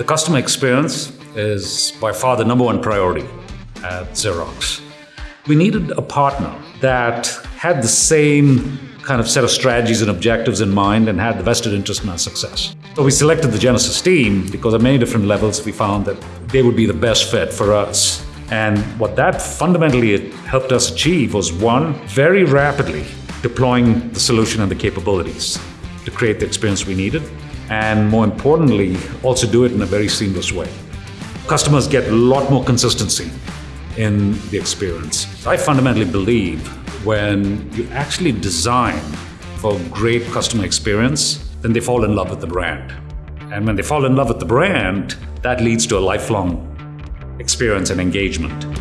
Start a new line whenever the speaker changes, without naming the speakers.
The customer experience is by far the number one priority at Xerox. We needed a partner that had the same kind of set of strategies and objectives in mind and had the vested interest in our success. So we selected the Genesys team because at many different levels we found that they would be the best fit for us. And what that fundamentally helped us achieve was one, very rapidly deploying the solution and the capabilities to create the experience we needed, and more importantly, also do it in a very seamless way. Customers get a lot more consistency in the experience. I fundamentally believe when you actually design for great customer experience, then they fall in love with the brand. And when they fall in love with the brand, that leads to a lifelong experience and engagement.